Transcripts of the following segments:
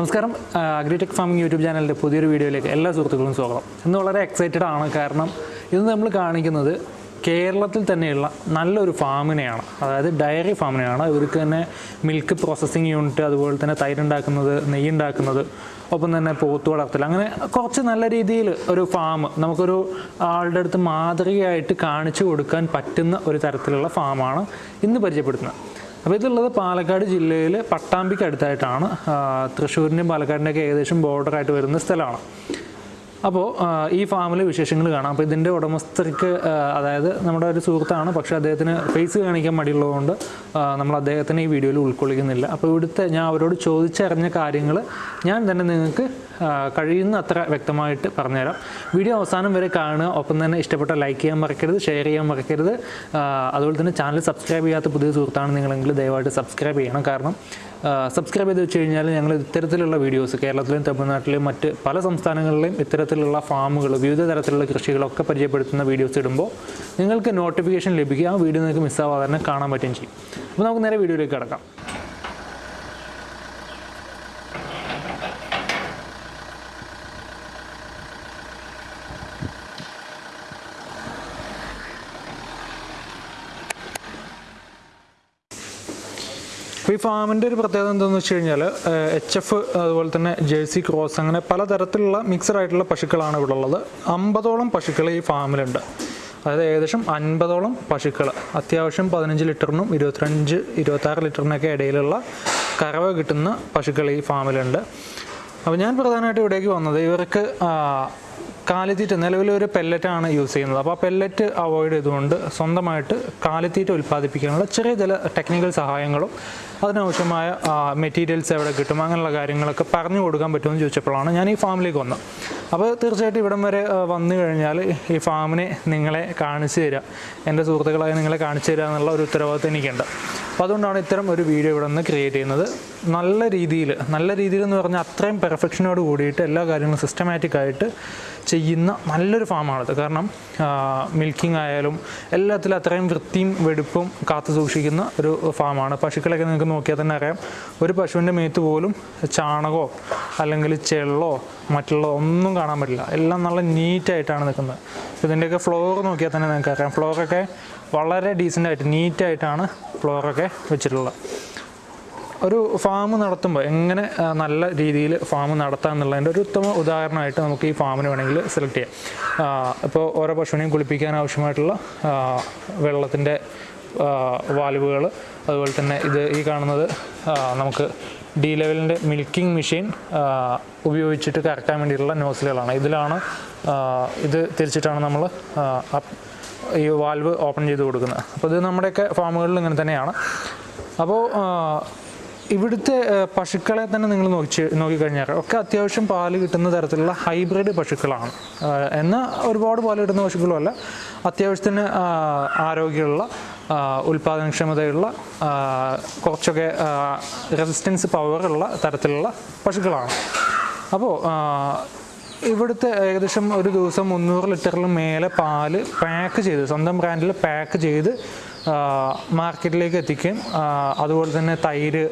നമസ്കാരം. Agritech farming YouTube ചാനലിന്റെ പുതിയൊരു വീഡിയോയിലേക്ക് എല്ലാ സുഹൃത്തുക്കളും സ്വാഗതം. ഇന്ന് വളരെ എക്സൈറ്റഡ് ആണ് കാരണം ഇന്ന് നമ്മൾ കാണിക്കുന്നത് കേരളത്തിൽ തന്നെയുള്ള നല്ലൊരു ഫാമിനെയാണ്. അതായത് ഡയറി ഫാമിനെയാണ്. ഇവർക്ക് തന്നെ മിൽക്ക് പ്രോസസ്സിങ് യൂണിറ്റ് അതുപോലെ തന്നെ തൈരുണ്ടാക്കുന്നത് നെയ്യുണ്ടാക്കുന്നത് ഒപ്പം തന്നെ പോത്ത് വളർത്തൽ. അങ്ങനെ കുറച്ച് നല്ല രീതിയിൽ ഒരു ഫാം നമുക്കൊരു ആളുടെ അടുത്ത് മാതൃകയായിട്ട് കാണിച്ചു കൊടുക്കാൻ പറ്റുന്ന ഒരു തരത്തിലുള്ള ഫാമാണ് ഇന്ന് പരിചയപ്പെടുത്തുന്നത്. അപ്പോൾ ഇതുള്ളത് പാലക്കാട് ജില്ലയിൽ പട്ടാമ്പിക്ക് അടുത്തായിട്ടാണ് തൃശ്ശൂരിന്റെയും പാലക്കാടിന്റെയൊക്കെ ഏകദേശം ബോർഡറായിട്ട് വരുന്ന സ്ഥലമാണ്. അപ്പോൾ ഈ ഫാമിലെ വിശേഷങ്ങൾ കാണാം. അപ്പോൾ ഇതിന്റെ ഉടമസ്ഥർക്ക് അതായത് നമ്മുടെ ഒരു സുഹൃത്താണ് പക്ഷേ അദ്ദേഹത്തിന് ഫേസ് കാണിക്കാൻ മടിയുള്ളതുകൊണ്ട് നമ്മൾ അദ്ദേഹത്തിനെ ഈ വീഡിയോയിൽ ഉൾക്കൊള്ളിക്കുന്നില്ല. അപ്പോൾ ഇവിടുത്തെ ഞാൻ അവരോട് ചോദിച്ചറിഞ്ഞ കാര്യങ്ങൾ ഞാൻ തന്നെ നിങ്ങൾക്ക് കഴിയുന്ന അത്ര വ്യക്തമായിട്ട് പറഞ്ഞുതരാം. വീഡിയോ അവസാനം വരെ കാണുക. ഒപ്പം തന്നെ ഇഷ്ടപ്പെട്ട ലൈക്ക് ചെയ്യാൻ മറക്കരുത് ഷെയർ ചെയ്യാൻ മറക്കരുത്. അതുപോലെ തന്നെ ചാനൽ സബ്സ്ക്രൈബ് ചെയ്യാത്ത പുതിയ സുഹൃത്താണ് നിങ്ങളെങ്കിൽ ദയവായിട്ട് സബ്സ്ക്രൈബ് ചെയ്യണം. കാരണം സബ്സ്ക്രൈബ് ചെയ്ത് വെച്ച് കഴിഞ്ഞാൽ ഞങ്ങൾ ഇത്തരത്തിലുള്ള വീഡിയോസ് കേരളത്തിലെയും തമിഴ്നാട്ടിലെയും മറ്റ് പല സംസ്ഥാനങ്ങളിലെയും ഇത്തരത്തിലുള്ള ഫാമുകൾ വിവിധ തരത്തിലുള്ള കൃഷികളൊക്കെ പരിചയപ്പെടുത്തുന്ന വീഡിയോസ് ഇടുമ്പോൾ നിങ്ങൾക്ക് നോട്ടിഫിക്കേഷൻ ലഭിക്കുക. ആ വീഡിയോ നിങ്ങൾക്ക് മിസ്സാവാതെ തന്നെ കാണാൻ പറ്റുകയും ചെയ്യും. അപ്പോൾ നമുക്ക് നേരെ വീഡിയോയിലേക്ക് കിടക്കാം. അപ്പോൾ ഈ ഫാമിന്റെ ഒരു പ്രത്യേകത എന്താണെന്ന് വെച്ച് കഴിഞ്ഞാൽ എച്ച് എഫ് അതുപോലെ തന്നെ ജേഴ്സി ക്രോസ് അങ്ങനെ പലതരത്തിലുള്ള മിക്സഡ് ആയിട്ടുള്ള പശുക്കളാണ് ഇവിടെ ഉള്ളത്. അമ്പതോളം പശുക്കൾ ഈ ഫാമിലുണ്ട്. അതായത് ഏകദേശം അൻപതോളം പശുക്കൾ അത്യാവശ്യം പതിനഞ്ച് ലിറ്ററിനും ഇരുപത്തിരഞ്ച് ഇരുപത്താറ് ലിറ്ററിനൊക്കെ ഇടയിലുള്ള കറവ് കിട്ടുന്ന പശുക്കൾ ഈ ഫാമിലുണ്ട്. അപ്പോൾ ഞാൻ പ്രധാനമായിട്ട് ഇവിടേക്ക് വന്നത് ഇവർക്ക് കാലിത്തീറ്റ നിലവിലൊരു പെല്ലറ്റാണ് യൂസ് ചെയ്യുന്നത്. അപ്പോൾ ആ പെല്ലറ്റ് അവോയ്ഡ് ചെയ്തുകൊണ്ട് സ്വന്തമായിട്ട് കാലിത്തീറ്റ ഉൽപ്പാദിപ്പിക്കാനുള്ള ചെറിയ ചില ടെക്നിക്കൽ സഹായങ്ങളും അതിനാവശ്യമായ മെറ്റീരിയൽസ് എവിടെ കിട്ടും അങ്ങനെയുള്ള കാര്യങ്ങളൊക്കെ പറഞ്ഞു കൊടുക്കാൻ പറ്റുമെന്ന് ചോദിച്ചപ്പോഴാണ് ഞാൻ ഈ ഫാമിലേക്ക് വന്നത്. അപ്പോൾ തീർച്ചയായിട്ടും ഇവിടം വരെ വന്നു കഴിഞ്ഞാൽ ഈ ഫാമിനെ നിങ്ങളെ കാണിച്ചു തരാം. എന്റെ സുഹൃത്തുക്കളായി നിങ്ങളെ കാണിച്ചു തരിക എന്നുള്ള ഒരു ഉത്തരവാദിത്വം എനിക്കുണ്ട്. അപ്പോൾ അതുകൊണ്ടാണ് ഇത്തരം ഒരു വീഡിയോ ഇവിടെ നിന്ന് ക്രിയേറ്റ് ചെയ്യുന്നത്. നല്ല രീതിയിൽ നല്ല രീതിയിൽ എന്ന് പറഞ്ഞാൽ അത്രയും പെർഫെക്ഷനോട് കൂടിയിട്ട് എല്ലാ കാര്യങ്ങളും സിസ്റ്റമാറ്റിക് ആയിട്ട് ചെയ്യുന്ന നല്ലൊരു ഫാമാണത് കാരണം മിൽക്കിംഗ് ആയാലും എല്ലാത്തിലും അത്രയും വൃത്തിയും വെടുപ്പും കാത്തു സൂക്ഷിക്കുന്ന ഒരു ഫാമാണ്. പശുക്കളൊക്കെ നിങ്ങൾക്ക് നോക്കിയാൽ തന്നെ അറിയാം. ഒരു പശുവിന്റെ മേത്ത് പോലും ചാണകമോ അല്ലെങ്കിൽ ചെള്ളോ മറ്റുള്ള ഒന്നും കാണാൻ പറ്റില്ല. എല്ലാം നല്ല നീറ്റായിട്ടാണ് നിൽക്കുന്നത്. ഇതിന്റെയൊക്കെ ഫ്ലോർ നോക്കിയാൽ തന്നെ നിങ്ങൾക്ക് അറിയാം ഫ്ലോറൊക്കെ വളരെ ഡീസന്റായിട്ട് നീറ്റായിട്ടാണ് ഫ്ലോറൊക്കെ വെച്ചിട്ടുള്ളത്. ഒരു ഫാം നടത്തുമ്പോൾ എങ്ങനെ നല്ല രീതിയിൽ ഫാം നടത്താം എന്നുള്ളതിന്റെ ഒരു ഉത്തമ ഉദാഹരണമായിട്ട് നമുക്ക് ഈ ഫാമിന് വേണമെങ്കിൽ സെലക്ട് ചെയ്യാം. ഇപ്പോൾ ഓരോ പശുവിനെയും കുളിപ്പിക്കാൻ ആവശ്യമായിട്ടുള്ള വെള്ളത്തിന്റെ വാൽവുകൾ അതുപോലെ തന്നെ ഇത് ഈ കാണുന്നത് നമുക്ക് ഡി ലെവലിന്റെ മിൽക്കിംഗ് മെഷീൻ ഉപയോഗിച്ചിട്ട് കറക്കാൻ വേണ്ടിയിട്ടുള്ള നോസിലുകളാണ് ഇതിലാണ് ഇത് തിരിച്ചിട്ടാണ് നമ്മൾ ഈ വാൽവ് ഓപ്പൺ ചെയ്ത് കൊടുക്കുന്നത്. അപ്പോൾ ഇത് നമ്മുടെയൊക്കെ ഫാമുകളിൽ ഇങ്ങനെ തന്നെയാണ്. അപ്പോൾ ഇവിടുത്തെ പശുക്കളെ തന്നെ നിങ്ങൾ നോക്കി നോക്കിക്കഴിഞ്ഞാൽ ഒക്കെ അത്യാവശ്യം പാൽ കിട്ടുന്ന തരത്തിലുള്ള ഹൈബ്രിഡ് പശുക്കളാണ്. എന്നാൽ ഒരുപാട് പാൽ കിട്ടുന്ന പശുക്കളുമല്ല. അത്യാവശ്യത്തിന് ആരോഗ്യമുള്ള ഉൽപാദനക്ഷമതയുള്ള കുറച്ചൊക്കെ റെസിസ്റ്റൻസ് പവറുള്ള തരത്തിലുള്ള പശുക്കളാണ്. അപ്പോൾ ഇവിടുത്തെ ഏകദേശം ഒരു ദിവസം മുന്നൂറ് ലിറ്ററിൽ മേലെ പാൽ പാക്ക് ചെയ്ത് സ്വന്തം ബ്രാൻഡിൽ പാക്ക് ചെയ്ത് മാർക്കറ്റിലേക്ക് എത്തിക്കുകയും അതുപോലെ തന്നെ തൈര്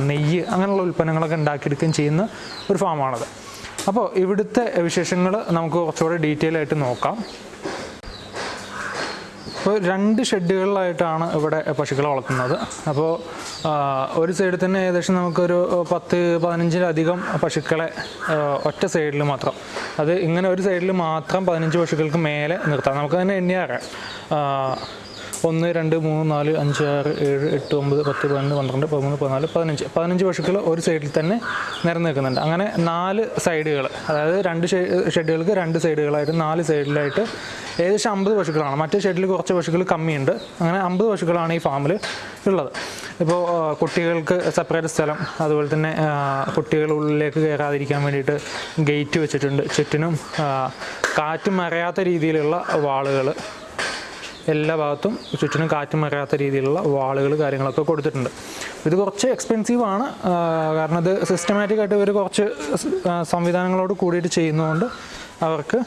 നെയ്യ് അങ്ങനെയുള്ള ഉൽപ്പന്നങ്ങളൊക്കെ ഉണ്ടാക്കിയെടുക്കുകയും ചെയ്യുന്ന ഒരു ഫാമാണത്. അപ്പോൾ ഇവിടുത്തെ വിശേഷങ്ങൾ നമുക്ക് കുറച്ചുകൂടെ ഡീറ്റെയിൽ ആയിട്ട് നോക്കാം. ഇപ്പോൾ രണ്ട് ഷെഡുകളിലായിട്ടാണ് ഇവിടെ പശുക്കളെ വളർത്തുന്നത്. അപ്പോൾ ഒരു സൈഡിൽ തന്നെ ഏകദേശം നമുക്കൊരു പത്ത് പതിനഞ്ചിലധികം പശുക്കളെ ഒറ്റ സൈഡിൽ മാത്രം. അത് ഇങ്ങനെ ഒരു സൈഡിൽ മാത്രം പതിനഞ്ച് പശുക്കൾക്ക് മേലെ നിർത്താം. നമുക്ക് തന്നെ എണ്ണി ആ, ഒന്ന് രണ്ട് മൂന്ന് നാല് അഞ്ച് ആറ് ഏഴ് എട്ട് ഒമ്പത് പത്ത് പതിനൊന്ന് പന്ത്രണ്ട് പതിമൂന്ന് പതിനാല് പതിനഞ്ച്. പതിനഞ്ച് പശുക്കൾ ഒരു സൈഡിൽ തന്നെ നിരന്ന് നിൽക്കുന്നുണ്ട് അങ്ങനെ നാല് സൈഡുകൾ അതായത് രണ്ട് ഷെഡുകൾക്ക് രണ്ട് സൈഡുകളായിട്ട് നാല് സൈഡിലായിട്ട് ഏകദേശം അമ്പത് പശുക്കളാണ് മറ്റേ ഷെഡിൽ കുറച്ച് പശുക്കൾ കമ്മിയുണ്ട്. അങ്ങനെ അമ്പത് പശുക്കളാണ് ഈ ഫാമിൽ ഉള്ളത്. ഇപ്പോൾ കുട്ടികൾക്ക് സെപ്പറേറ്റ് സ്ഥലം അതുപോലെ തന്നെ കുട്ടികൾ ഉള്ളിലേക്ക് കയറാതിരിക്കാൻ വേണ്ടിയിട്ട് ഗേറ്റ് വെച്ചിട്ടുണ്ട്. ചുറ്റിനും കാറ്റ് മറയാത്ത രീതിയിലുള്ള വാളുകൾ എല്ലാ ഭാഗത്തും ചുറ്റിനും കാറ്റും വരാത്ത രീതിയിലുള്ള വാളുകൾ കാര്യങ്ങളൊക്കെ കൊടുത്തിട്ടുണ്ട്. ഇത് കുറച്ച് എക്സ്പെൻസീവ് ആണ്. കാരണം ഇത് സിസ്റ്റമാറ്റിക് ആയിട്ട് ഇവർ കുറച്ച് സംവിധാനങ്ങളോട് കൂടിയിട്ട് ചെയ്യുന്നതുകൊണ്ട് അവർക്ക്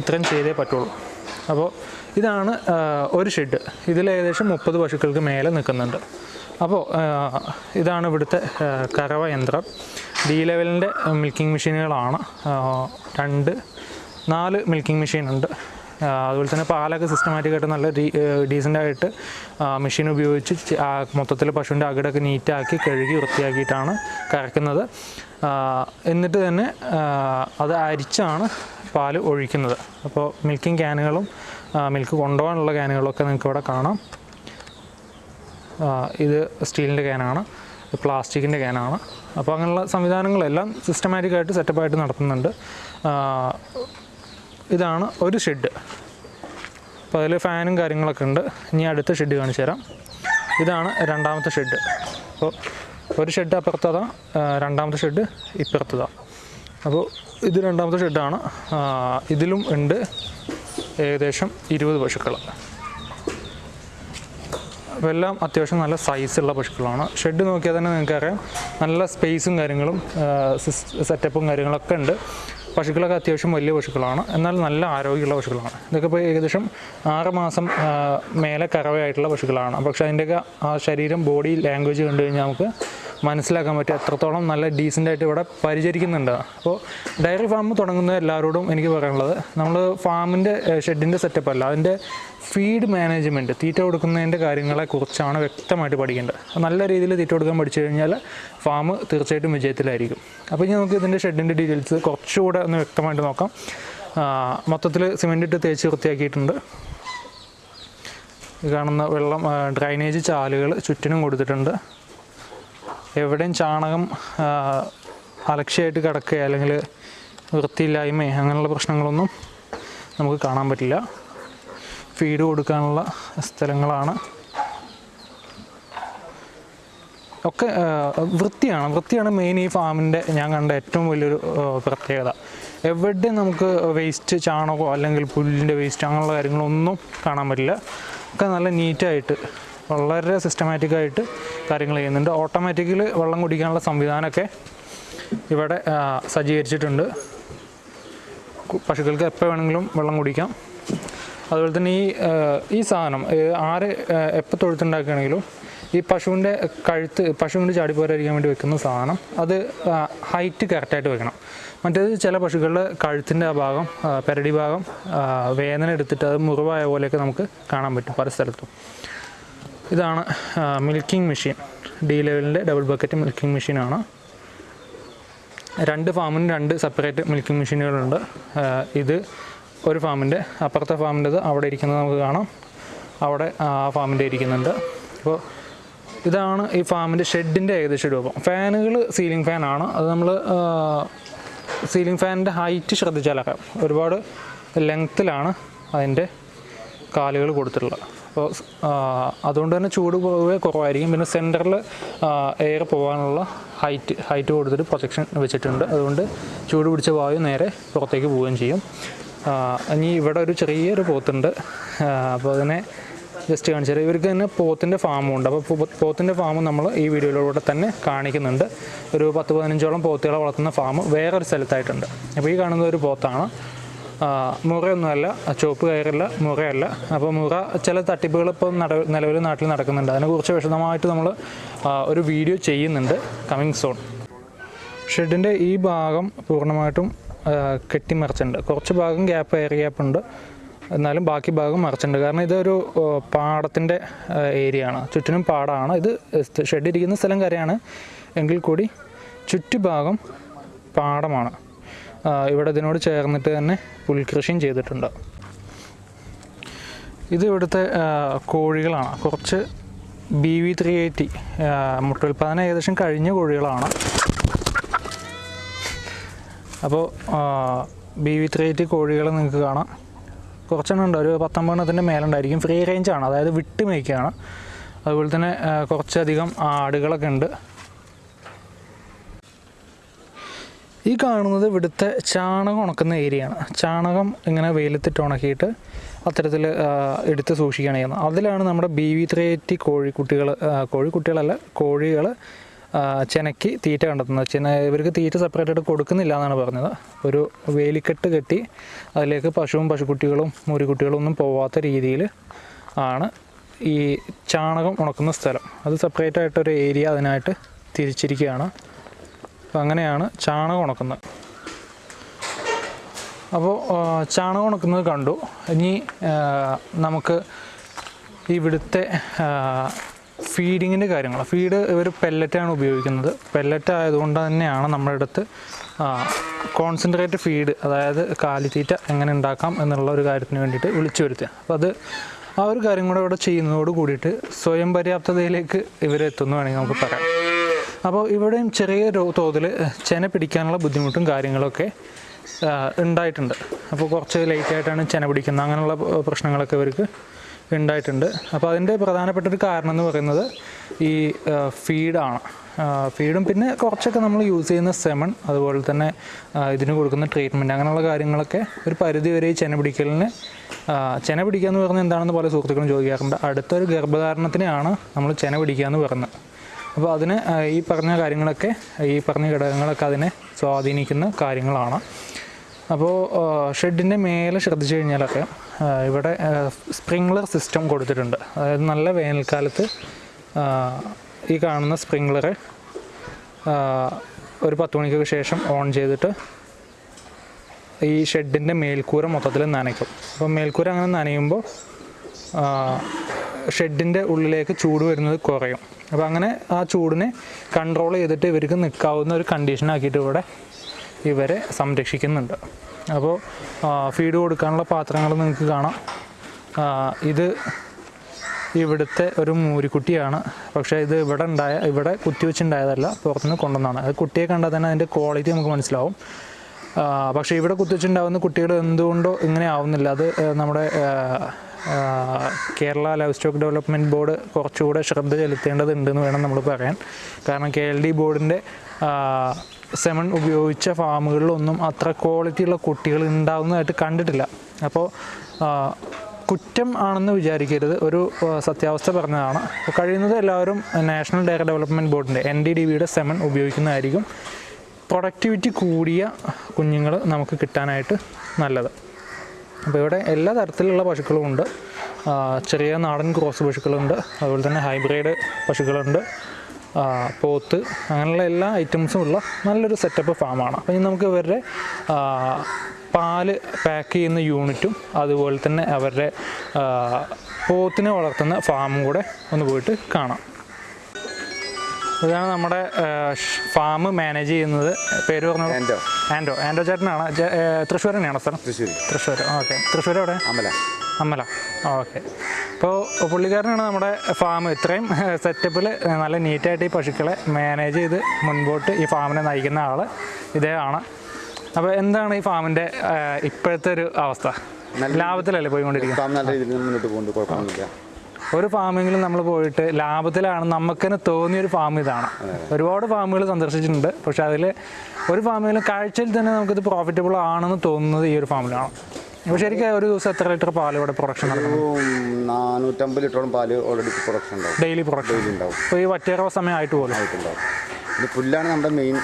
ഇത്രയും ചെയ്തേ പറ്റുള്ളൂ. അപ്പോൾ ഇതാണ് ഒരു ഷെഡ് ഇതിൽ ഏകദേശം മുപ്പത് പശുക്കൾക്ക് മേലെ നിൽക്കുന്നുണ്ട്. അപ്പോൾ ഇതാണ് ഇവിടുത്തെ കറവ യന്ത്രം. ഡി ലെവലിന്റെ മിൽക്കിംഗ് മെഷീനുകളാണ് രണ്ട് നാല് മിൽക്കിംഗ് മെഷീൻ ഉണ്ട്. അതുപോലെ തന്നെ പാലൊക്കെ സിസ്റ്റമാറ്റിക്കായിട്ട് നല്ല ഡീസന്റായിട്ട് മെഷീൻ ഉപയോഗിച്ച് മൊത്തത്തിൽ പശുവിന്റെ അകിടൊക്കെ നീറ്റാക്കി കഴുകി വൃത്തിയാക്കിയിട്ടാണ് കറക്കുന്നത്. എന്നിട്ട് തന്നെ അത് അരിച്ചാണ് പാൽ ഒഴിക്കുന്നത്. അപ്പോൾ മിൽക്കിംഗ് ക്യാനുകളും മിൽക്ക് കൊണ്ടുപോകാനുള്ള ക്യാനുകളൊക്കെ നിങ്ങൾക്ക് ഇവിടെ കാണാം. ഇത് സ്റ്റീലിന്റെ ക്യാനാണ് പ്ലാസ്റ്റിക്കിന്റെ ക്യാനാണ് അപ്പോൾ അങ്ങനെയുള്ള സംവിധാനങ്ങളെല്ലാം സിസ്റ്റമാറ്റിക്കായിട്ട് സെറ്റപ്പായിട്ട് നടത്തുന്നുണ്ട്. ഇതാണ് ഒരു ഷെഡ് അപ്പോൾ അതിൽ ഫാനും കാര്യങ്ങളൊക്കെ ഉണ്ട്. ഇനി അടുത്ത ഷെഡ് കാണിച്ചു തരാം. ഇതാണ് രണ്ടാമത്തെ ഷെഡ് അപ്പോൾ ഒരു ഷെഡ് അപ്പുറത്തതാ രണ്ടാമത്തെ ഷെഡ് ഇപ്പുറത്തതാ. അപ്പോൾ ഇത് രണ്ടാമത്തെ ഷെഡാണ് ഇതിലും ഉണ്ട് ഏകദേശം ഇരുപത് പശുക്കൾ അപ്പോൾ എല്ലാം അത്യാവശ്യം നല്ല സൈസുള്ള പശുക്കളാണ്. ഷെഡ് നോക്കിയാൽ തന്നെ നിങ്ങൾക്കറിയാം. നല്ല സ്പേസും കാര്യങ്ങളും സെറ്റപ്പും കാര്യങ്ങളൊക്കെ ഉണ്ട്. പശുക്കളൊക്കെ അത്യാവശ്യം വലിയ പശുക്കളാണ്. എന്നാൽ നല്ല ആരോഗ്യമുള്ള പശുക്കളാണ്. ഇതൊക്കെ ഇപ്പോൾ ഏകദേശം ആറ് മാസം മേലെ കറവയായിട്ടുള്ള പശുക്കളാണ്. പക്ഷേ അതിന്റെയൊക്കെ ശരീരം ബോഡി ലാംഗ്വേജ് കണ്ടു കഴിഞ്ഞാൽ നമുക്ക് മനസ്സിലാക്കാൻ പറ്റും എത്രത്തോളം നല്ല ഡീസന്റായിട്ട് ഇവിടെ പരിചരിക്കുന്നുണ്ട്. അപ്പോൾ ഡയറി ഫാം തുടങ്ങുന്ന എല്ലാവരോടും എനിക്ക് പറയാനുള്ളത് നമ്മൾ ഫാമിന്റെ ഷെഡിന്റെ സെറ്റപ്പ് അല്ല അതിന്റെ ഫീഡ് മാനേജ്മെന്റ് തീറ്റ കൊടുക്കുന്നതിന്റെ കാര്യങ്ങളെക്കുറിച്ചാണ് വ്യക്തമായിട്ട് പഠിക്കേണ്ടത്. നല്ല രീതിയിൽ തീറ്റ കൊടുക്കാൻ പഠിച്ചു കഴിഞ്ഞാൽ ഫാം തീർച്ചയായിട്ടും വിജയത്തിലായിരിക്കും. അപ്പോൾ ഇനി നമുക്ക് ഇതിന്റെ ഷെഡിന്റെ ഡീറ്റെയിൽസ് കുറച്ചുകൂടെ ഒന്ന് വ്യക്തമായിട്ട് നോക്കാം. മൊത്തത്തിൽ സിമെന്റ് ഇട്ട് തേച്ച് വൃത്തിയാക്കിയിട്ടുണ്ട്. കാണുന്ന വെള്ളം ഡ്രൈനേജ് ചാലുകൾ ചുറ്റിനും കൊടുത്തിട്ടുണ്ട്. എവിടെയും ചാണകം അലക്ഷ്യമായിട്ട് കിടക്കുക അല്ലെങ്കിൽ വൃത്തിയില്ലായ്മ അങ്ങനെയുള്ള പ്രശ്നങ്ങളൊന്നും നമുക്ക് കാണാൻ പറ്റില്ല. ഫീഡ് കൊടുക്കാനുള്ള സ്ഥലങ്ങളാണ്. ഒക്കെ വൃത്തിയാണ്. വൃത്തിയാണ് മെയിൻ ഈ ഫാമിന്റെ ഞാൻ കണ്ട ഏറ്റവും വലിയൊരു പ്രത്യേകത. എവിടെ നമുക്ക് വേസ്റ്റ് ചാണകമോ അല്ലെങ്കിൽ പുല്ലിന്റെ വേസ്റ്റ് അങ്ങനെയുള്ള കാര്യങ്ങളൊന്നും കാണാൻ പറ്റില്ല. ഒക്കെ നല്ല നീറ്റായിട്ട് വളരെ സിസ്റ്റമാറ്റിക്കായിട്ട് കാര്യങ്ങൾ ചെയ്യുന്നുണ്ട്. ഓട്ടോമാറ്റിക്കലി വെള്ളം കുടിക്കാനുള്ള സംവിധാനമൊക്കെ ഇവിടെ സജ്ജീകരിച്ചിട്ടുണ്ട്. പശുക്കൾക്ക് എപ്പോൾ വേണമെങ്കിലും വെള്ളം കുടിക്കാം. അതുപോലെ തന്നെ ഈ ഈ സാധനം ആര് എപ്പോൾ തൊഴുത്തുണ്ടാക്കുകയാണെങ്കിലും ഈ പശുവിന്റെ കഴുത്ത് പശുവിന്റെ ചാടിപ്പോരായിരിക്കാൻ വേണ്ടി വെക്കുന്ന സാധനം അത് ഹൈറ്റ് കറക്റ്റായിട്ട് വെക്കണം. മറ്റേത് ചില പശുക്കളുടെ കഴുത്തിന്റെ ആ ഭാഗം പെരടി ഭാഗം വേദന എടുത്തിട്ട് അത് മുറിവായ പോലെയൊക്കെ നമുക്ക് കാണാൻ പറ്റും പല സ്ഥലത്തും. ഇതാണ് മിൽക്കിംഗ് മെഷീൻ ഡി ലെവലിന്റെ ഡബിൾ ബക്കറ്റ് മിൽക്കിംഗ് മെഷീനാണ് രണ്ട് ഫാമിന് രണ്ട് സെപ്പറേറ്റ് മിൽക്കിംഗ് മെഷീനുകളുണ്ട് ഇത് ഒരു ഫാമിന്റെ അപ്പുറത്തെ ഫാമിന്റെത് അവിടെ ഇരിക്കുന്നത് നമുക്ക് കാണാം. അവിടെ ആ ഫാമിന്റെ ഇരിക്കുന്നുണ്ട്. അപ്പോൾ ഇതാണ് ഈ ഫാമിന്റെ ഷെഡിന്റെ ഏകദേശം രൂപം. ഫാനുകൾ സീലിംഗ് ഫാനാണ് അത് നമ്മൾ സീലിംഗ് ഫാനിന്റെ ഹൈറ്റ് ശ്രദ്ധിച്ചാലൊക്കെ ഒരുപാട് ലെങ്ത്തിലാണ് അതിന്റെ കാലുകൾ കൊടുത്തിട്ടുള്ളത്. അപ്പോൾ അതുകൊണ്ട് തന്നെ ചൂട് പൊതുവെ കുറവായിരിക്കും. പിന്നെ സെന്ററിൽ എയർ പോകാനുള്ള ഹൈറ്റ് ഹൈറ്റ് കൊടുത്തിട്ട് പ്രൊജക്ഷൻ വെച്ചിട്ടുണ്ട്. അതുകൊണ്ട് ചൂട് പിടിച്ച വായു നേരെ പുറത്തേക്ക് പോവുകയും ചെയ്യും. ഇനി ഇവിടെ ഒരു ചെറിയൊരു പോത്തുണ്ട്. അപ്പോൾ അതിനെ ജസ്റ്റ് കാണിച്ചാൽ ഇവർക്ക് തന്നെ പോത്തിന്റെ ഫാമും ഉണ്ട്. അപ്പോൾ പോത്തിന്റെ ഫാം നമ്മൾ ഈ വീഡിയോയിലൂടെ തന്നെ കാണിക്കുന്നുണ്ട്. ഒരു പത്ത് പതിനഞ്ചോളം പോത്തുകളെ വളർത്തുന്ന ഫാം വേറൊരു സ്ഥലത്തായിട്ടുണ്ട്. അപ്പോൾ ഈ കാണുന്ന ഒരു പോത്താണ്. മുറയൊന്നുമല്ല ചുവപ്പ് കയറില്ല മുറയല്ല. അപ്പോൾ മുറ ചില തട്ടിപ്പുകൾ ഇപ്പോൾ നട നിലവിൽ നാട്ടിൽ നടക്കുന്നുണ്ട്. അതിനെക്കുറിച്ച് വിശദമായിട്ട് നമ്മൾ ഒരു വീഡിയോ ചെയ്യുന്നുണ്ട് കമ്മിങ് സോൺ ഷെഡിന്റെ ഈ ഭാഗം പൂർണമായിട്ടും കെട്ടിമറിച്ചിട്ടുണ്ട് കുറച്ച് ഭാഗം ഗ്യാപ്പ് എയർ ഗ്യാപ്പ് ഉണ്ട്. എന്നാലും ബാക്കി ഭാഗം മറിച്ചിട്ടുണ്ട്. കാരണം ഇതൊരു പാടത്തിന്റെ ഏരിയ ആണ്. ചുറ്റിനും പാടമാണ് ഇത് ഷെഡ് ഇരിക്കുന്ന സ്ഥലം കരയാണ്. എങ്കിൽ കൂടി ചുറ്റുഭാഗം പാടമാണ്. ഇവിടെ ഇതിനോട് ചേർന്നിട്ട് തന്നെ പുൽകൃഷിയും ചെയ്തിട്ടുണ്ട്. ഇത് ഇവിടുത്തെ കോഴികളാണ്. കുറച്ച് ബി വി ത്രീ എയ്റ്റി മുട്ടുൽപ്പാദനം ഏകദേശം കഴിഞ്ഞ കോഴികളാണ്. അപ്പോൾ ബി വി ത്രീ എയ്റ്റി കോഴികൾ നിങ്ങൾക്ക് കാണാം. കുറച്ചെണ്ണം ഉണ്ട്. ഒരു പത്തൊമ്പതെണ്ണത്തിന്റെ മേലുണ്ടായിരിക്കും. ഫ്രീ റേഞ്ചാണ് അതായത് വിട്ട് മേയ്ക്കുകയാണ് അതുപോലെ തന്നെ കുറച്ചധികം ആടുകളൊക്കെ ഉണ്ട്. ഈ കാണുന്നത് ഇവിടുത്തെ ചാണകം ഉണക്കുന്ന ഏരിയയാണ് ചാണകം ഇങ്ങനെ വെയിലത്തിട്ട് ഉണക്കിയിട്ട് അത്തരത്തിൽ എടുത്ത് സൂക്ഷിക്കുകയാണ് ചെയ്യുന്നത്. അതിലാണ് നമ്മുടെ ബി വി ത്രേറ്റി കോഴിക്കുട്ടികൾ കോഴിക്കുട്ടികളല്ല കോഴികൾ ചെനയ്ക്ക് തീറ്റ കണ്ടെത്തുന്നത്. ചെന ഇവർക്ക് തീറ്റ സെപ്പറേറ്റ് ആയിട്ട് കൊടുക്കുന്നില്ല എന്നാണ് പറഞ്ഞത്. ഒരു വേലിക്കെട്ട് കെട്ടി അതിലേക്ക് പശുവും പശുക്കുട്ടികളും മുരിക്കുട്ടികളും ഒന്നും പോവാത്ത രീതിയിൽ ആണ് ഈ ചാണകം ഉണക്കുന്ന സ്ഥലം. അത് സെപ്പറേറ്റ് ആയിട്ടൊരു ഏരിയ അതിനായിട്ട് തിരിച്ചിരിക്കുകയാണ്. അപ്പോൾ അങ്ങനെയാണ് ചാണകം ഉണക്കുന്നത്. അപ്പോൾ ചാണകം ഉണക്കുന്നത് കണ്ടു. ഇനി നമുക്ക് ഇവിടുത്തെ ഫീഡിങ്ങിന്റെ കാര്യങ്ങൾ. ഫീഡ് ഇവർ പെല്ലറ്റാണ് ഉപയോഗിക്കുന്നത്. പെല്ലറ്റ് ആയതുകൊണ്ട് തന്നെയാണ് നമ്മുടെ അടുത്ത് കോൺസെൻട്രേറ്റ് ഫീഡ് അതായത് കാലിത്തീറ്റ എങ്ങനെ ഉണ്ടാക്കാം എന്നുള്ള ഒരു കാര്യത്തിന് വേണ്ടിയിട്ട് വിളിച്ചു വരുത്തുക അപ്പോൾ അത് ആ ഒരു കാര്യം കൂടെ ഇവിടെ ചെയ്യുന്നതോട് കൂടിയിട്ട് സ്വയം പര്യാപ്തതയിലേക്ക് ഇവരെത്തുന്നു വേണമെങ്കിൽ നമുക്ക് പറയാം. അപ്പോൾ ഇവിടെയും ചെറിയ തോതിൽ ചെന പിടിക്കാനുള്ള ബുദ്ധിമുട്ടും കാര്യങ്ങളൊക്കെ ഉണ്ടായിട്ടുണ്ട്. അപ്പോൾ കുറച്ച് ലേറ്റായിട്ടാണ് ചെന പിടിക്കുന്നത്. അങ്ങനെയുള്ള പ്രശ്നങ്ങളൊക്കെ ഇവർക്ക് ഉണ്ടായിട്ടുണ്ട്. അപ്പോൾ അതിന്റെ പ്രധാനപ്പെട്ട ഒരു കാരണം എന്ന് പറയുന്നത് ഈ ഫീഡാണ് ഫീഡും പിന്നെ കുറച്ചൊക്കെ നമ്മൾ യൂസ് ചെയ്യുന്ന സെമൺ അതുപോലെ തന്നെ ഇതിന് കൊടുക്കുന്ന ട്രീറ്റ്മെന്റ് അങ്ങനെയുള്ള കാര്യങ്ങളൊക്കെ ഒരു പരിധി വരെ ചെന പിടിക്കലിന് ചെന പിടിക്കുക എന്ന് പറഞ്ഞാൽ എന്താണെന്ന് പല സുഹൃത്തുക്കളും ചോദിക്കാറുണ്ട്. അടുത്തൊരു ഗർഭധാരണത്തിനെയാണ് നമ്മൾ ചെന പിടിക്കുക എന്ന് പറയുന്നത്. അപ്പോൾ അതിന് ഈ പറഞ്ഞ കാര്യങ്ങളൊക്കെ ഈ പറഞ്ഞ ഘടകങ്ങളൊക്കെ അതിനെ സ്വാധീനിക്കുന്ന കാര്യങ്ങളാണ്. അപ്പോൾ ഷെഡിന്റെ മേലെ ശ്രദ്ധിച്ചു കഴിഞ്ഞാലൊക്കെ ഇവിടെ സ്പ്രിംഗ്ലർ സിസ്റ്റം കൊടുത്തിട്ടുണ്ട്. അതായത് നല്ല വേനൽക്കാലത്ത് ഈ കാണുന്ന സ്പ്രിംഗ്ലർ ഒരു പത്ത് മണിക്കൊക്കെ ശേഷം ഓൺ ചെയ്തിട്ട് ഈ ഷെഡിന്റെ മേൽക്കൂര മൊത്തത്തിൽ നനയ്ക്കും. അപ്പോൾ മേൽക്കൂര അങ്ങനെ നനയുമ്പോൾ ഷെഡിന്റെ ഉള്ളിലേക്ക് ചൂട് വരുന്നത് കുറയും. അപ്പോൾ അങ്ങനെ ആ ചൂടിനെ കൺട്രോൾ ചെയ്തിട്ട് ഇവർക്ക് നിൽക്കാവുന്ന ഒരു കണ്ടീഷനാക്കിയിട്ട് ഇവിടെ ഇവരെ സംരക്ഷിക്കുന്നുണ്ട്. അപ്പോൾ ഫീഡ് കൊടുക്കാനുള്ള പാത്രങ്ങൾ നിങ്ങൾക്ക് കാണാം. ഇത് ഇവിടുത്തെ ഒരു മൂരിക്കുട്ടിയാണ്. പക്ഷേ ഇത് ഇവിടെ ഉണ്ടായ ഇവിടെ കുത്തിവെച്ചുണ്ടായതല്ല പുറത്തുനിന്ന് കൊണ്ടുവന്നതാണ്. അത് കുട്ടിയെ കണ്ടാൽ തന്നെ അതിന്റെ ക്വാളിറ്റി നമുക്ക് മനസ്സിലാവും. പക്ഷേ ഇവിടെ കുത്തിവെച്ചുണ്ടാവുന്ന കുട്ടികൾ എന്തുകൊണ്ടോ ഇങ്ങനെ ആവുന്നില്ല. അത് നമ്മുടെ Kerala livestock development board കുറച്ചുകൂടെ ശ്രദ്ധ ചെലുത്തേണ്ടതുണ്ടെന്ന് വേണം നമ്മൾ പറയാൻ. കാരണം കെ എൽ ഡി ബോർഡിന്റെ സെമൺ ഉപയോഗിച്ച ഫാമുകളിലൊന്നും അത്ര ക്വാളിറ്റിയുള്ള കുട്ടികൾ ഉണ്ടാകുന്നതായിട്ട് കണ്ടിട്ടില്ല. അപ്പോൾ കുറ്റം ആണെന്ന് വിചാരിക്കരുത്. ഒരു സത്യാവസ്ഥ പറഞ്ഞതാണ്. കഴിയുന്നത് എല്ലാവരും നാഷണൽ ഡയറി ഡെവലപ്മെന്റ് ബോർഡിന്റെ എൻ ഡി ഡി ബിയുടെ സെമൺ ഉപയോഗിക്കുന്നതായിരിക്കും. പ്രൊഡക്ടിവിറ്റി കൂടിയ കുഞ്ഞുങ്ങൾ നമുക്ക് കിട്ടാനായിട്ട് നല്ലത്. അപ്പോൾ ഇവിടെ എല്ലാ തരത്തിലുള്ള പശുക്കളും ഉണ്ട്. ചെറിയ നാടൻ ക്രോസ് പശുക്കളുണ്ട്. അതുപോലെ തന്നെ ഹൈബ്രിഡ് പശുക്കളുണ്ട്. പോത്ത് അങ്ങനെയുള്ള എല്ലാ ഐറ്റംസും ഉള്ള നല്ലൊരു സെറ്റപ്പ് ഫാമാണ്. അപ്പം ഇനി നമുക്ക് ഇവരുടെ പാൽ പാക്ക് ചെയ്യുന്ന യൂണിറ്റും അതുപോലെ തന്നെ അവരുടെ പോത്തിനെ വളർത്തുന്ന ഫാമും കൂടെ ഒന്ന് പോയിട്ട് കാണാം. ഇതാണ് നമ്മുടെ ഫാം മാനേജ് ചെയ്യുന്നത്. പേര് പറഞ്ഞത് ആൻഡോ ആൻഡോ ആൻഡോ ചേട്ടനാണ്? തൃശ്ശൂർ തന്നെയാണോ സ്ഥലം? തൃശ്ശൂർ തൃശ്ശൂർ ഓക്കെ. തൃശ്ശൂർ എവിടെ അമ്മല അമ്മല ഓക്കെ. അപ്പോൾ പുള്ളിക്കാരനാണ് നമ്മുടെ ഫാം. ഇത്രയും സെറ്റപ്പിൽ നല്ല നീറ്റായിട്ട് ഈ പശുക്കളെ മാനേജ് ചെയ്ത് മുൻപോട്ട് ഈ ഫാമിനെ നയിക്കുന്ന ആൾ ഇദ്ദേഹമാണ് അപ്പോൾ എന്താണ് ഈ ഫാമിന്റെ ഇപ്പോഴത്തെ ഒരു അവസ്ഥ? ലാഭത്തിലല്ലേ പോയിക്കൊണ്ടിരിക്കുന്നത് ഫാം നല്ല രീതിയിൽ മുന്നോട്ട് പോകുന്നുണ്ട് കുഴപ്പമൊന്നുമില്ല. ഒരു ഫാമിങ്ങിലും നമ്മൾ പോയിട്ട് ലാഭത്തിലാണ് നമുക്കെന്നെ തോന്നിയൊരു ഫാം ഇതാണ്. ഒരുപാട് ഫാമുകൾ സന്ദർശിച്ചിട്ടുണ്ട്. പക്ഷെ അതിൽ ഒരു ഫാമിലും കാഴ്ചയിൽ തന്നെ നമുക്കിത് പ്രോഫിറ്റബിൾ ആണെന്ന് തോന്നുന്നത് ഈ ഒരു ഫാമിലാണ്. അപ്പോൾ ശരിക്കും ഒരു ദിവസം എത്ര ലിറ്റർ പാൽ ഇവിടെ പ്രൊഡക്ഷൻ ഒരു നാനൂറ്റമ്പത് ലിറ്ററോളം പാൽ ഓൾറെഡി പ്രൊഡക്ഷൻ ഉണ്ടാവും. ഡെയിലി പ്രൊഡക്ഷൻ ഉണ്ടാവും. ഇപ്പോൾ ഈ വറ്റേറ സമയമായിട്ട് പോലും. ആയിട്ടുണ്ടാവും. ഇത് പുല്ലാണ് നമ്മുടെ മെയിൻ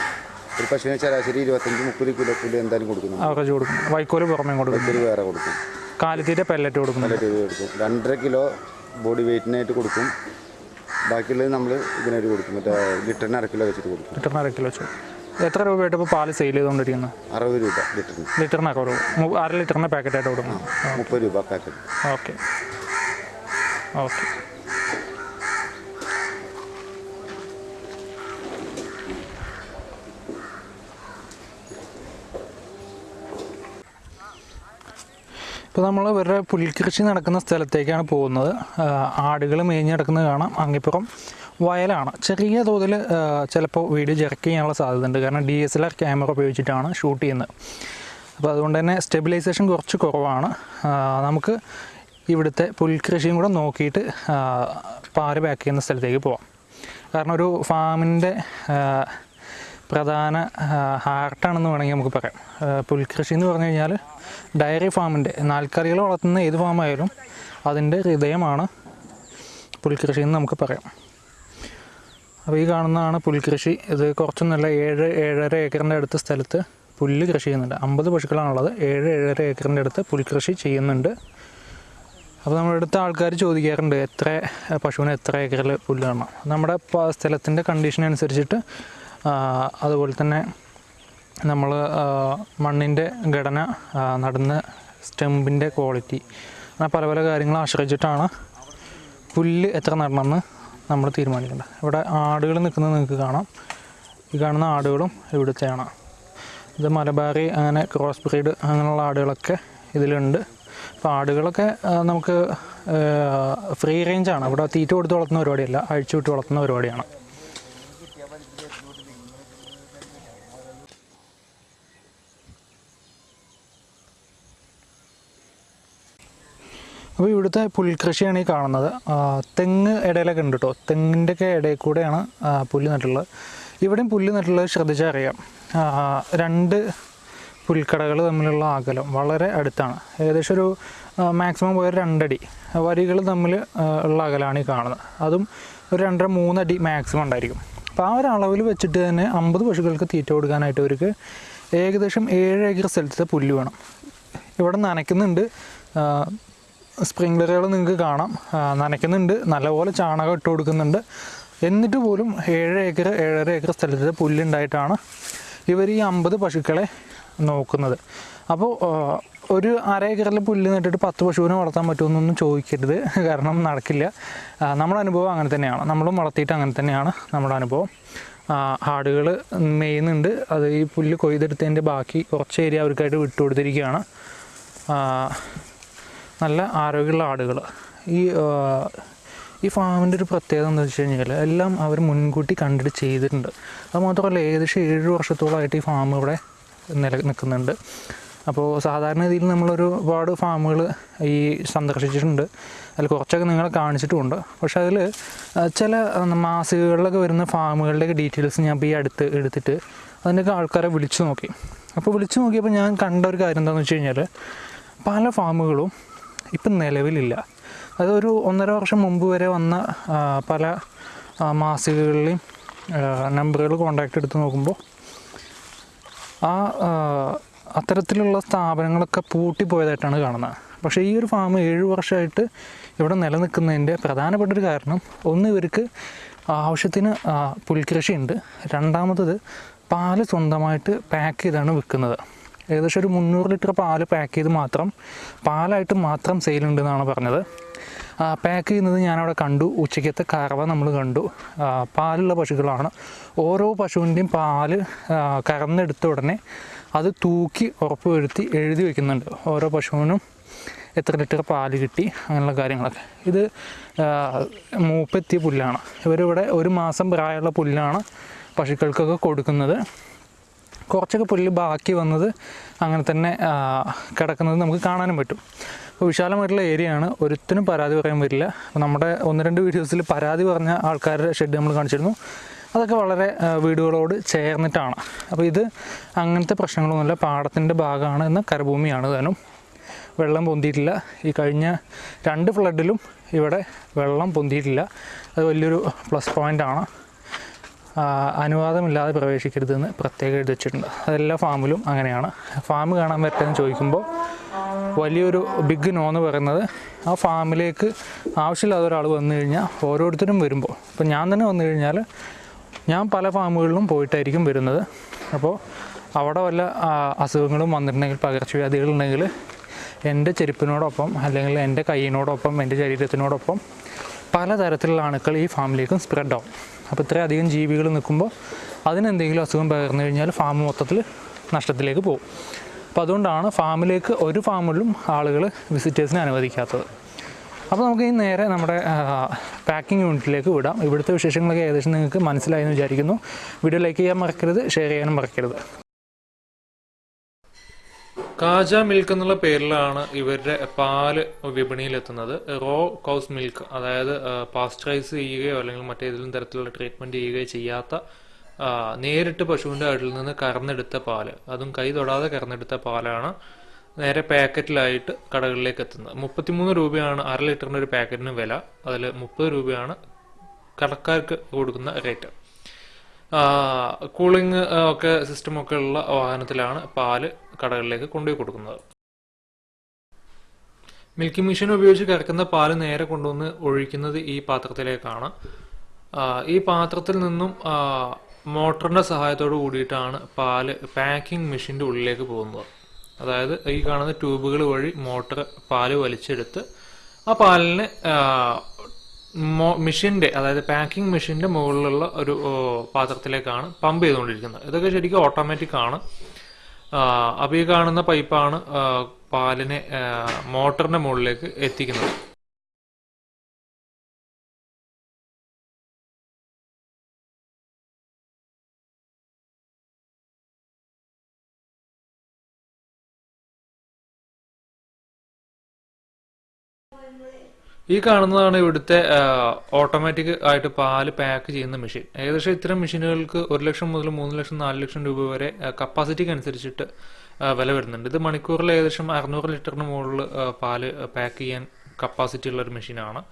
ഒരു പശുവിന് ശരാശരി ഇരുപത്തഞ്ച് മുപ്പത് കിലോ പുല്ല് എന്തായാലും കൊടുക്കുന്നു. അവർക്ക് കൊടുക്കും. വൈക്കോൽ പുറമേ കൊടുക്കും. ഒരു വേറെ കൊടുക്കും. കാലിത്തീറ്റ പെല്ലറ്റ് കൊടുക്കും പെല്ലറ്റ് കൊടുക്കും. രണ്ടര കിലോ ബോഡി വെയിറ്റിനായിട്ട് കൊടുക്കും. ബാക്കിയുള്ളത് നമ്മൾ ഇതിനായിട്ട് കൊടുക്കും. മറ്റേ ലിറ്ററിന് അര കിലോ വെച്ചിട്ട് കൊടുക്കും. ലിറ്ററിന് അര കിലോ വെച്ചു. എത്ര രൂപയായിട്ട് ഇപ്പോൾ പാൽ സെയിൽ ചെയ്തുകൊണ്ടിരിക്കുന്നത് അറുപത് രൂപ ലിറ്ററിന്. ലിറ്ററിനൊക്കെ മു- അര ലിറ്ററിന് പാക്കറ്റായിട്ട് കൊടുക്കണം മുപ്പത് രൂപ പാക്കറ്റ് ഓക്കെ. ഓക്കെ. ഇപ്പോൾ നമ്മൾ ഇവരുടെ പുൽകൃഷി നടക്കുന്ന സ്ഥലത്തേക്കാണ് പോകുന്നത്. ആടുകൾ മേഞ്ഞ് കിടക്കുന്നത് കാണാം. അങ്ങിപ്പുറം വയലാണ്. ചെറിയ തോതിൽ ചിലപ്പോൾ വീഡിയോ ചെറുക്ക് ചെയ്യാനുള്ള സാധ്യതയുണ്ട്. കാരണം D S L R camera ഉപയോഗിച്ചിട്ടാണ് ഷൂട്ട് ചെയ്യുന്നത്. അപ്പോൾ അതുകൊണ്ട് തന്നെ സ്റ്റെബിലൈസേഷൻ കുറച്ച് കുറവാണ്. നമുക്ക് ഇവിടുത്തെ പുൽകൃഷിയും കൂടെ നോക്കിയിട്ട് പാൽ പാക്ക് ചെയ്യുന്ന സ്ഥലത്തേക്ക് പോവാം. കാരണം ഒരു ഫാമിന്റെ പ്രധാന ഹാർട്ടാണെന്ന് വേണമെങ്കിൽ നമുക്ക് പറയാം. പുൽകൃഷി എന്ന് പറഞ്ഞു കഴിഞ്ഞാൽ ഡയറി ഫാമിന്റെ നാൽക്കറികൾ വളർത്തുന്ന ഏത് ഫാമായാലും അതിന്റെ ഹൃദയമാണ് പുൽകൃഷി എന്ന് നമുക്ക് പറയാം. അപ്പോൾ ഈ കാണുന്നതാണ് പുൽകൃഷി. ഇത് കുറച്ചൊന്നുമല്ല ഏഴ് ഏഴര ഏക്കറിന്റെ അടുത്ത സ്ഥലത്ത് പുല്ല് കൃഷി ചെയ്യുന്നുണ്ട്. അമ്പത് പശുക്കളാണുള്ളത്. ഏഴ് ഏഴര ഏക്കറിന്റെ അടുത്ത് പുൽകൃഷി ചെയ്യുന്നുണ്ട്. അപ്പോൾ നമ്മുടെ അടുത്ത ആൾക്കാർ ചോദിക്കാറുണ്ട് എത്ര പശുവിന് എത്ര ഏക്കറിൽ പുല്ല് കാണണം നമ്മുടെ സ്ഥലത്തിന്റെ കണ്ടീഷൻ അനുസരിച്ചിട്ട് അതുപോലെ തന്നെ നമ്മൾ മണ്ണിന്റെ ഘടന നടന്ന സ്റ്റെമ്പിന്റെ ക്വാളിറ്റി അങ്ങനെ പല പല കാര്യങ്ങൾ ആശ്രയിച്ചിട്ടാണ് പുല്ല് എത്ര നടണമെന്ന് നമ്മൾ തീരുമാനിക്കേണ്ടത്. ഇവിടെ ആടുകൾ നിൽക്കുന്നത് നിങ്ങൾക്ക് കാണാം. ഈ കാണുന്ന ആടുകളും ഇവിടുത്തെയാണ്. ഇത് മലബാറി അങ്ങനെ ക്രോസ് ബ്രീഡ് അങ്ങനെയുള്ള ആടുകളൊക്കെ ഇതിലുണ്ട്. അപ്പോൾ ആടുകളൊക്കെ നമുക്ക് ഫ്രീ റേഞ്ചാണ് ഇവിടെ തീറ്റ കൊടുത്ത് വളർത്തുന്ന പരിപാടിയല്ല അഴിച്ചു വിട്ട് വളർത്തുന്ന പരിപാടിയാണ്. അപ്പോൾ ഇവിടുത്തെ പുൽകൃഷിയാണ് ഈ കാണുന്നത്. തെങ്ങ് ഇടയിലൊക്കെ ഉണ്ട് കേട്ടോ. തെങ്ങിന്റെയൊക്കെ ഇടയിൽ കൂടെയാണ് പുല്ല് നട്ടുള്ളത് ഇവിടെയും പുല്ല് നട്ടുള്ളത് ശ്രദ്ധിച്ചാൽ അറിയാം. രണ്ട് പുൽക്കടകൾ തമ്മിലുള്ള അകലം വളരെ അടുത്താണ്. ഏകദേശം ഒരു മാക്സിമം പോയ രണ്ടടി. വരികൾ തമ്മിൽ ഉള്ള അകലമാണ് ഈ കാണുന്നത്. അതും ഒരു രണ്ടര മൂന്നടി മാക്സിമം ഉണ്ടായിരിക്കും. അപ്പോൾ ആ ഒരു അളവിൽ വെച്ചിട്ട് തന്നെ അമ്പത് പശുക്കൾക്ക് തീറ്റ കൊടുക്കാനായിട്ട് അവർക്ക് ഏകദേശം ഏഴ് ഏക്കർ സ്ഥലത്തെ പുല്ല് വേണം. ഇവിടെ നനയ്ക്കുന്നുണ്ട്. സ്പ്രിംഗ്ലറുകൾ നിങ്ങൾക്ക് കാണാം. നനയ്ക്കുന്നുണ്ട്. നല്ലപോലെ ചാണകം ഇട്ട് കൊടുക്കുന്നുണ്ട്. എന്നിട്ട് പോലും ഏഴ് ഏക്കർ ഏഴര ഏക്കർ സ്ഥലത്ത് പുല്ലുണ്ടായിട്ടാണ് ഇവർ ഈ അമ്പത് പശുക്കളെ നോക്കുന്നത്. അപ്പോൾ ഒരു അര ഏക്കറിൽ പുല്ല് നട്ടിട്ട് പത്ത് പശുവിനെ വളർത്താൻ പറ്റുമെന്നൊന്നും ചോദിക്കരുത്. കാരണം നടക്കില്ല. നമ്മുടെ അനുഭവം അങ്ങനെ തന്നെയാണ്. നമ്മളും വളർത്തിയിട്ട് അങ്ങനെ തന്നെയാണ് നമ്മുടെ അനുഭവം. ആടുകൾ മേയുന്നുണ്ട്. അത് ഈ പുല്ല് കൊയ്തെടുത്തതിന്റെ ബാക്കി കുറച്ച് ഏരിയ അവർക്കായിട്ട് വിട്ടുകൊടുത്തിരിക്കുകയാണ്. നല്ല ആരോഗ്യമുള്ള ആടുകൾ. ഈ ഈ ഫാമിന്റെ ഒരു പ്രത്യേകത എന്താ വെച്ച് കഴിഞ്ഞാൽ എല്ലാം അവർ മുൻകൂട്ടി കണ്ടിട്ട് ചെയ്തിട്ടുണ്ട്. അത് മാത്രമല്ല ഏകദേശം ഏഴ് വർഷത്തോളമായിട്ട് ഈ ഫാം ഇവിടെ നില നിൽക്കുന്നുണ്ട്. അപ്പോൾ സാധാരണ രീതിയിൽ നമ്മളൊരു ഒരുപാട് ഫാമുകൾ ഈ സന്ദർശിച്ചിട്ടുണ്ട്. അതിൽ കുറച്ചൊക്കെ നിങ്ങളെ കാണിച്ചിട്ടുമുണ്ട്. പക്ഷെ അതിൽ ചില മാസികകളിലൊക്കെ വരുന്ന ഫാമുകളുടെയൊക്കെ ഡീറ്റെയിൽസ് ഞാൻ ഇപ്പോൾ ഈ അടുത്ത് എടുത്തിട്ട് അതിന്റെയൊക്കെ ആൾക്കാരെ വിളിച്ചു നോക്കി. അപ്പോൾ വിളിച്ചു നോക്കിയപ്പോൾ ഞാൻ കണ്ട ഒരു കാര്യം എന്താണെന്ന് വെച്ച് കഴിഞ്ഞാൽ പല ഫാമുകളും ഇപ്പം നിലവിലില്ല. അതൊരു ഒന്നര വർഷം മുമ്പ് വരെ വന്ന പല മാസികകളിലെയും നമ്പറുകൾ കോണ്ടാക്ട് എടുത്ത് നോക്കുമ്പോൾ ആ അത്തരത്തിലുള്ള സ്ഥാപനങ്ങളൊക്കെ പൂട്ടിപ്പോയതായിട്ടാണ് കാണുന്നത്. പക്ഷേ ഈ ഒരു ഫാം ഏഴ് വർഷമായിട്ട് ഇവിടെ നിലനിൽക്കുന്നതിന്റെ പ്രധാനപ്പെട്ട ഒരു കാരണം ഒന്ന് ഇവർക്ക് ആവശ്യത്തിന് പുൽകൃഷിയുണ്ട്. രണ്ടാമത്തത് പാൽ സ്വന്തമായിട്ട് പാക്ക് ചെയ്താണ് വിൽക്കുന്നത്. ഏകദേശം ഒരു മുന്നൂറ് ലിറ്റർ പാൽ പാക്ക് ചെയ്ത് മാത്രം പാലായിട്ട് മാത്രം സെയിലുണ്ടെന്നാണ് പറഞ്ഞത്. പാക്ക് ചെയ്യുന്നത് ഞാനവിടെ കണ്ടു. ഉച്ചയ്ക്കത്തെ കറവ നമ്മൾ കണ്ടു. പാലുള്ള പശുക്കളാണ്. ഓരോ പശുവിന്റെയും പാൽ കറന്നെടുത്ത ഉടനെ അത് തൂക്കി ഉറപ്പ് വരുത്തി എഴുതി വയ്ക്കുന്നുണ്ട് ഓരോ പശുവിനും എത്ര ലിറ്റർ പാൽ കിട്ടി അങ്ങനെയുള്ള കാര്യങ്ങളൊക്കെ. ഇത് മൂപ്പെത്തിയ പുല്ലാണ്. ഇവരിവിടെ ഒരു മാസം പ്രായമുള്ള പുല്ലാണ് പശുക്കൾക്കൊക്കെ കൊടുക്കുന്നത്. കുറച്ചൊക്കെ പുല്ല് ബാക്കി വന്നത് അങ്ങനെ തന്നെ കിടക്കുന്നത് നമുക്ക് കാണാനും പറ്റും. അപ്പോൾ വിശാലമായിട്ടുള്ള ഏരിയയാണ്. ഒരുത്തിനും പരാതി പറയാൻ അപ്പോൾ നമ്മുടെ ഒന്ന് രണ്ട് വീഡിയോസിൽ പരാതി പറഞ്ഞ ആൾക്കാരുടെ ഷെഡ് നമ്മൾ കാണിച്ചിരുന്നു. അതൊക്കെ വളരെ വീടുകളോട് ചേർന്നിട്ടാണ്. അപ്പോൾ ഇത് അങ്ങനത്തെ പ്രശ്നങ്ങളൊന്നുമില്ല. പാടത്തിന്റെ ഭാഗമാണ് എന്ന കരഭൂമിയാണ് താനും. വെള്ളം പൊന്തിയിട്ടില്ല. ഈ കഴിഞ്ഞ രണ്ട് ഫ്ലഡിലും ഇവിടെ വെള്ളം പൊന്തിയിട്ടില്ല. അത് വലിയൊരു പ്ലസ് പോയിന്റാണ്. അനുവാദമില്ലാതെ പ്രവേശിക്കരുതെന്ന് പ്രത്യേകം എഴുതി വെച്ചിട്ടുണ്ട് അതെല്ലാ ഫാമിലും അങ്ങനെയാണ്. ഫാം കാണാൻ പറ്റുമെന്ന് ചോദിക്കുമ്പോൾ വലിയൊരു ബിഗ് നോ എന്ന് പറയുന്നത് ആ ഫാമിലേക്ക് ആവശ്യമില്ലാത്ത ഒരാൾ വന്നു കഴിഞ്ഞാൽ ഓരോരുത്തരും വരുമ്പോൾ. ഇപ്പോൾ ഞാൻ തന്നെ വന്നു കഴിഞ്ഞാൽ ഞാൻ പല ഫാമുകളിലും പോയിട്ടായിരിക്കും വരുന്നത്. അപ്പോൾ അവിടെ വല്ല അസുഖങ്ങളും വന്നിട്ടുണ്ടെങ്കിൽ പകർച്ചവ്യാധികളുണ്ടെങ്കിൽ എന്റെ ചെരുപ്പിനോടൊപ്പം അല്ലെങ്കിൽ എന്റെ കൈയിനോടൊപ്പം എന്റെ ശരീരത്തിനോടൊപ്പം പലതരത്തിലുള്ള അണുക്കൾ ഈ ഫാമിലേക്കും സ്പ്രെഡ് ആവും. അപ്പോൾ ഇത്രയധികം ജീവികൾ നിൽക്കുമ്പോൾ അതിനെന്തെങ്കിലും അസുഖം പകർന്നു കഴിഞ്ഞാൽ ഫാം മൊത്തത്തിൽ നഷ്ടത്തിലേക്ക് പോകും. അപ്പോൾ അതുകൊണ്ടാണ് ഫാമിലേക്ക് ഒരു ഫാമിലും ആളുകൾ വിസിറ്റേഴ്സിനെ അനുവദിക്കാത്തത്. അപ്പോൾ നമുക്ക് ഈ നേരെ നമ്മുടെ പാക്കിംഗ് യൂണിറ്റിലേക്ക് വിടാം. ഇവിടുത്തെ വിശേഷങ്ങളൊക്കെ ഏകദേശം നിങ്ങൾക്ക് മനസ്സിലായി എന്ന് വിചാരിക്കുന്നു. വീഡിയോ ലൈക്ക് ചെയ്യാൻ മറക്കരുത് ഷെയർ ചെയ്യാനും മറക്കരുത്. കാജ മിൽക്ക് എന്നുള്ള പേരിലാണ് ഇവരുടെ പാൽ വിപണിയിലെത്തുന്നത്. റോ കൗസ് മിൽക്ക് അതായത് പാസ്ചറൈസ് ചെയ്യുകയോ അല്ലെങ്കിൽ മറ്റേതെങ്കിലും തരത്തിലുള്ള ട്രീറ്റ്മെന്റ് ചെയ്യുകയോ ചെയ്യാത്ത നേരിട്ട് പശുവിന്റെ അടിൽ നിന്ന് കറന്നെടുത്ത പാൽ. അതും കൈ തൊടാതെ കറന്നെടുത്ത പാലാണ് നേരെ പാക്കറ്റിലായിട്ട് കടകളിലേക്ക് എത്തുന്നത്. മുപ്പത്തിമൂന്ന് രൂപയാണ് അര ലിറ്ററിന്റെ ഒരു പാക്കറ്റിന് വില. അതിൽ മുപ്പത് രൂപയാണ് കടക്കാർക്ക് കൊടുക്കുന്ന റേറ്റ് കൂളിംഗ് ഒക്കെ സിസ്റ്റം ഒക്കെ ഉള്ള വാഹനത്തിലാണ് പാൽ കടകളിലേക്ക് കൊണ്ടുപോയി കൊടുക്കുന്നത്. മിൽക്കിംഗ് മെഷീൻ ഉപയോഗിച്ച് കിടക്കുന്ന പാൽ നേരെ കൊണ്ടുവന്ന് ഒഴിക്കുന്നത് ഈ പാത്രത്തിലേക്കാണ്. ഈ പാത്രത്തിൽ നിന്നും മോട്ടറിന്റെ സഹായത്തോട് കൂടിയിട്ടാണ് പാൽ പാക്കിംഗ് മെഷീന്റെ ഉള്ളിലേക്ക് പോകുന്നത്. അതായത് ഈ കാണുന്ന ട്യൂബുകൾ വഴി മോട്ടർ പാൽ വലിച്ചെടുത്ത് ആ പാലിനെ മെഷീന്റെ അതായത് പാക്കിംഗ് മെഷീന്റെ മുകളിലുള്ള ഒരു പാത്രത്തിലേക്കാണ് പമ്പ് ചെയ്തുകൊണ്ടിരിക്കുന്നത്. ഇതൊക്കെ ശരിക്കും ഓട്ടോമാറ്റിക് ആണ് അപ്പോൾ ഈ കാണുന്ന പൈപ്പാണ് പാലിനെ മോട്ടറിന്റെ മുകളിലേക്ക് എത്തിക്കുന്നത്. ഈ കാണുന്നതാണ് ഇവിടുത്തെ ഓട്ടോമാറ്റിക് ആയിട്ട് പാൽ പാക്ക് ചെയ്യുന്ന മെഷീൻ ഏകദേശം ഇത്തരം മെഷീനുകൾക്ക് ഒരു ലക്ഷം മുതൽ മൂന്ന് ലക്ഷം നാല് ലക്ഷം രൂപ വരെ കപ്പാസിറ്റിക്ക് അനുസരിച്ചിട്ട് വില വരുന്നുണ്ട്. ഇത് മണിക്കൂറിൽ ഏകദേശം അറുന്നൂറ് ലിറ്ററിന് മുകളിൽ പാൽ പാക്ക് ചെയ്യാൻ കപ്പാസിറ്റി ഉള്ള ഒരു മെഷീനാണ്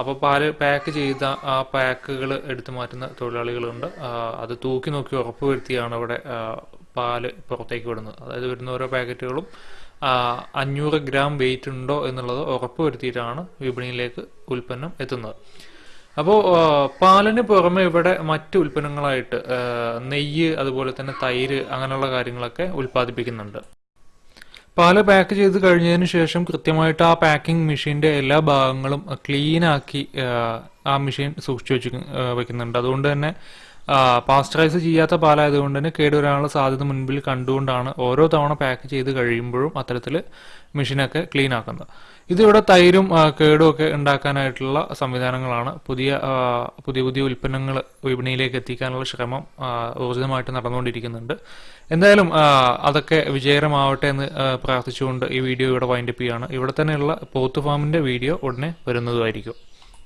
അപ്പോൾ പാൽ പാക്ക് ചെയ്ത ആ പാക്കുകൾ എടുത്തു മാറ്റുന്ന തൊഴിലാളികളുണ്ട്. അത് തൂക്കി നോക്കി ഉറപ്പ് അവിടെ പാൽ പുറത്തേക്ക് വിടുന്നത്. അതായത് വരുന്ന ഓരോ പാക്കറ്റുകളും അഞ്ഞൂറ് ഗ്രാം വെയിറ്റ് ഉണ്ടോ എന്നുള്ളത് ഉറപ്പ് വരുത്തിയിട്ടാണ് വിപണിയിലേക്ക് ഉൽപ്പന്നം എത്തുന്നത്. അപ്പോൾ പാലിന് പുറമെ ഇവിടെ മറ്റ് ഉൽപ്പന്നങ്ങളായിട്ട് നെയ്യ് അതുപോലെ തന്നെ തൈര് അങ്ങനെയുള്ള കാര്യങ്ങളൊക്കെ ഉൽപ്പാദിപ്പിക്കുന്നുണ്ട്. പാൽ പാക്ക് ചെയ്ത് കഴിഞ്ഞതിന് ശേഷം കൃത്യമായിട്ട് ആ പാക്കിംഗ് മെഷീന്റെ എല്ലാ ഭാഗങ്ങളും ക്ലീനാക്കി ആ മെഷീൻ സൂക്ഷിച്ചു വെച്ച് വെക്കുന്നുണ്ട്. അതുകൊണ്ട് തന്നെ പാസ്റ്ററൈസ് ചെയ്യാത്ത പാലായതുകൊണ്ട് തന്നെ കേടുവരാനുള്ള സാധ്യത മുൻപിൽ കണ്ടുകൊണ്ടാണ് ഓരോ തവണ പാക്ക് ചെയ്ത് കഴിയുമ്പോഴും അത്തരത്തിൽ മെഷീനൊക്കെ ക്ലീൻ ആക്കുന്നത്. ഇതിവിടെ തൈരും കേടും ഒക്കെ ഉണ്ടാക്കാനായിട്ടുള്ള സംവിധാനങ്ങളാണ്. പുതിയ പുതിയ പുതിയ ഉൽപ്പന്നങ്ങൾ വിപണിയിലേക്ക് എത്തിക്കാനുള്ള ശ്രമം ഊർജിതമായിട്ട് നടന്നുകൊണ്ടിരിക്കുന്നുണ്ട്. എന്തായാലും അതൊക്കെ വിജയകരമാവട്ടെ എന്ന് പ്രാർത്ഥിച്ചുകൊണ്ട് ഈ വീഡിയോ ഇവിടെ വൈൻഡപ്പ് ചെയ്യുകയാണ്. ഇവിടെ തന്നെയുള്ള പോത്ത് ഫാമിന്റെ വീഡിയോ ഉടനെ വരുന്നതുമായിരിക്കും.